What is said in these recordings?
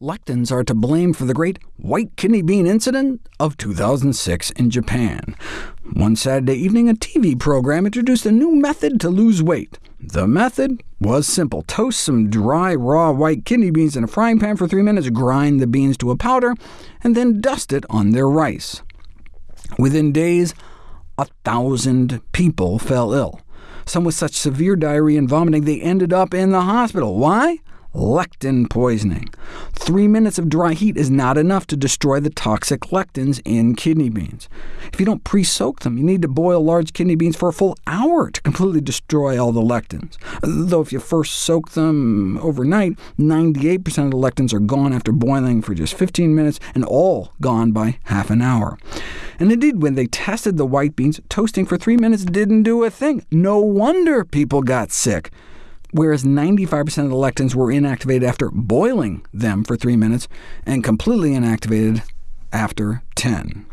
Lectins are to blame for the great white kidney bean incident of 2006 in Japan. One Saturday evening, a TV program introduced a new method to lose weight. The method was simple. Toast some dry, raw white kidney beans in a frying pan for three minutes, grind the beans to a powder, and then dust it on their rice. Within days, a thousand people fell ill. Some with such severe diarrhea and vomiting they ended up in the hospital. Why? Lectin poisoning. Three minutes of dry heat is not enough to destroy the toxic lectins in kidney beans. If you don't pre-soak them, you need to boil large kidney beans for a full hour to completely destroy all the lectins. Though if you first soak them overnight, 98% of the lectins are gone after boiling for just 15 minutes, and all gone by half an hour. And indeed, when they tested the white beans, toasting for three minutes didn't do a thing. No wonder people got sick whereas 95% of the lectins were inactivated after boiling them for 3 minutes, and completely inactivated after 10.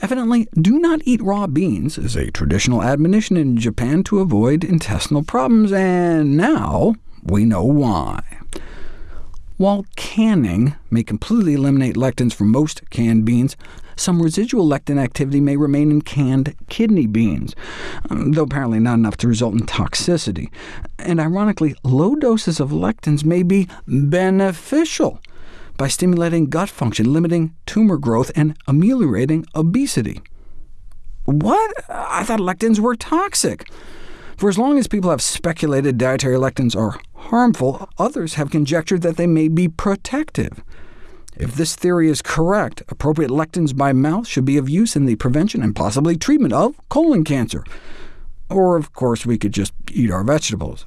Evidently, do not eat raw beans is a traditional admonition in Japan to avoid intestinal problems, and now we know why. While canning may completely eliminate lectins from most canned beans, some residual lectin activity may remain in canned kidney beans, um, though apparently not enough to result in toxicity. And ironically, low doses of lectins may be beneficial by stimulating gut function, limiting tumor growth, and ameliorating obesity. What? I thought lectins were toxic. For as long as people have speculated dietary lectins are harmful, others have conjectured that they may be protective. If this theory is correct, appropriate lectins by mouth should be of use in the prevention and possibly treatment of colon cancer. Or, of course, we could just eat our vegetables.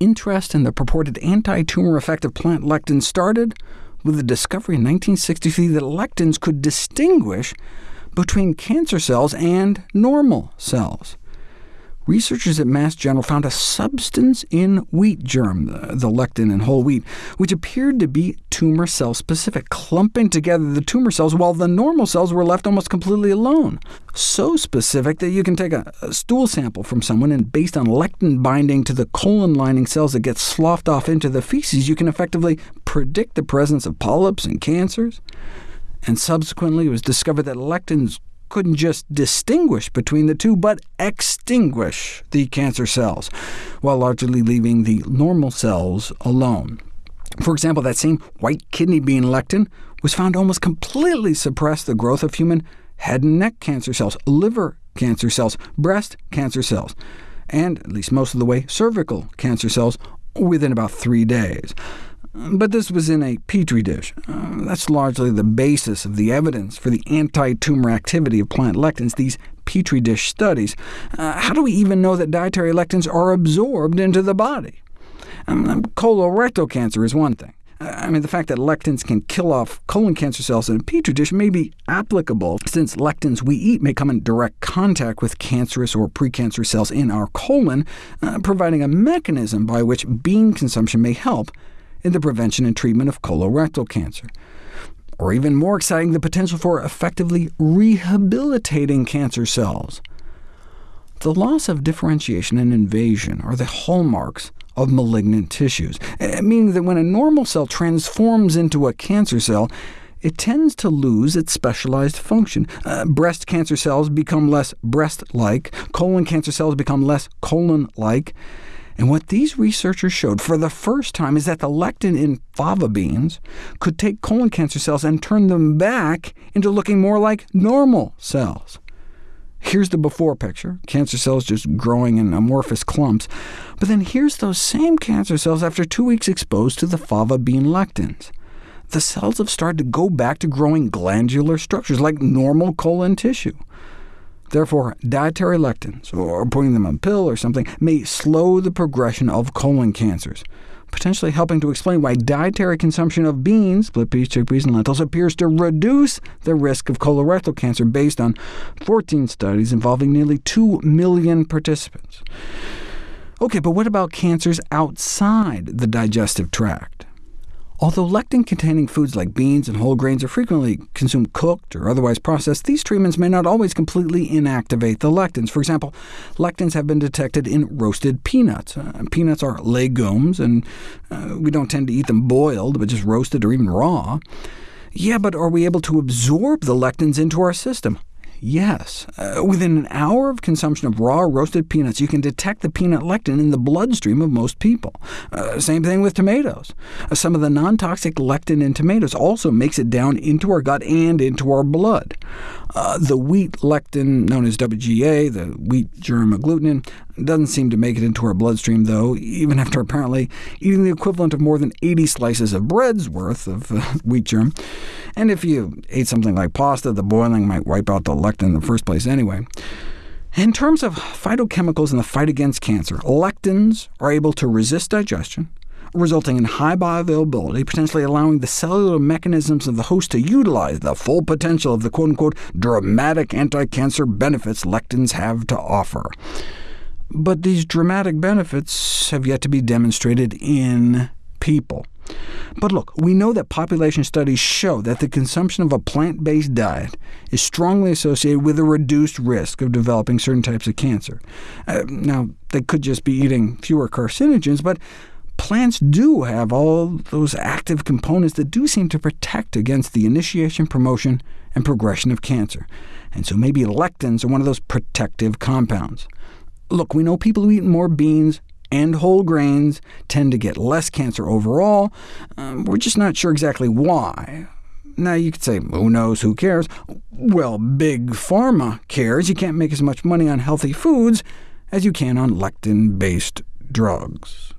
Interest in the purported anti-tumor effect of plant lectins started with the discovery in 1963 that lectins could distinguish between cancer cells and normal cells. Researchers at Mass General found a substance in wheat germ, the lectin in whole wheat, which appeared to be tumor cell specific, clumping together the tumor cells while the normal cells were left almost completely alone. So specific that you can take a, a stool sample from someone, and based on lectin binding to the colon lining cells that get sloughed off into the feces, you can effectively predict the presence of polyps and cancers. And subsequently, it was discovered that lectins couldn't just distinguish between the two, but extinguish the cancer cells, while largely leaving the normal cells alone. For example, that same white kidney bean lectin was found to almost completely suppress the growth of human head and neck cancer cells, liver cancer cells, breast cancer cells, and, at least most of the way, cervical cancer cells within about three days. But this was in a petri dish. Uh, that's largely the basis of the evidence for the anti-tumor activity of plant lectins, these petri dish studies. Uh, how do we even know that dietary lectins are absorbed into the body? Um, um colorectal cancer is one thing. Uh, I mean, the fact that lectins can kill off colon cancer cells in a petri dish may be applicable, since lectins we eat may come in direct contact with cancerous or precancerous cells in our colon, uh, providing a mechanism by which bean consumption may help in the prevention and treatment of colorectal cancer. Or even more exciting, the potential for effectively rehabilitating cancer cells. The loss of differentiation and invasion are the hallmarks of malignant tissues, eh, meaning that when a normal cell transforms into a cancer cell, it tends to lose its specialized function. Uh, breast cancer cells become less breast-like, colon cancer cells become less colon-like, and what these researchers showed for the first time is that the lectin in fava beans could take colon cancer cells and turn them back into looking more like normal cells. Here's the before picture, cancer cells just growing in amorphous clumps. But then here's those same cancer cells after two weeks exposed to the fava bean lectins. The cells have started to go back to growing glandular structures like normal colon tissue. Therefore, dietary lectins, or putting them on pill or something, may slow the progression of colon cancers, potentially helping to explain why dietary consumption of beans, split peas, chickpeas, and lentils appears to reduce the risk of colorectal cancer based on 14 studies involving nearly 2 million participants. OK, but what about cancers outside the digestive tract? Although lectin-containing foods like beans and whole grains are frequently consumed cooked or otherwise processed, these treatments may not always completely inactivate the lectins. For example, lectins have been detected in roasted peanuts. Uh, peanuts are legumes, and uh, we don't tend to eat them boiled, but just roasted or even raw. Yeah, but are we able to absorb the lectins into our system? Yes. Uh, within an hour of consumption of raw roasted peanuts, you can detect the peanut lectin in the bloodstream of most people. Uh, same thing with tomatoes. Uh, some of the non-toxic lectin in tomatoes also makes it down into our gut and into our blood. Uh, the wheat lectin, known as WGA, the wheat germ agglutinin, doesn't seem to make it into our bloodstream, though, even after apparently eating the equivalent of more than 80 slices of bread's worth of uh, wheat germ. And if you ate something like pasta, the boiling might wipe out the lectin in the first place anyway. In terms of phytochemicals in the fight against cancer, lectins are able to resist digestion, resulting in high bioavailability, potentially allowing the cellular mechanisms of the host to utilize the full potential of the quote-unquote dramatic anti-cancer benefits lectins have to offer. But these dramatic benefits have yet to be demonstrated in people. But look, we know that population studies show that the consumption of a plant-based diet is strongly associated with a reduced risk of developing certain types of cancer. Uh, now, they could just be eating fewer carcinogens, but plants do have all those active components that do seem to protect against the initiation, promotion, and progression of cancer. And so maybe lectins are one of those protective compounds. Look, we know people who eat more beans and whole grains tend to get less cancer overall. Um, we're just not sure exactly why. Now, you could say, who knows, who cares? Well, Big Pharma cares. You can't make as much money on healthy foods as you can on lectin-based drugs.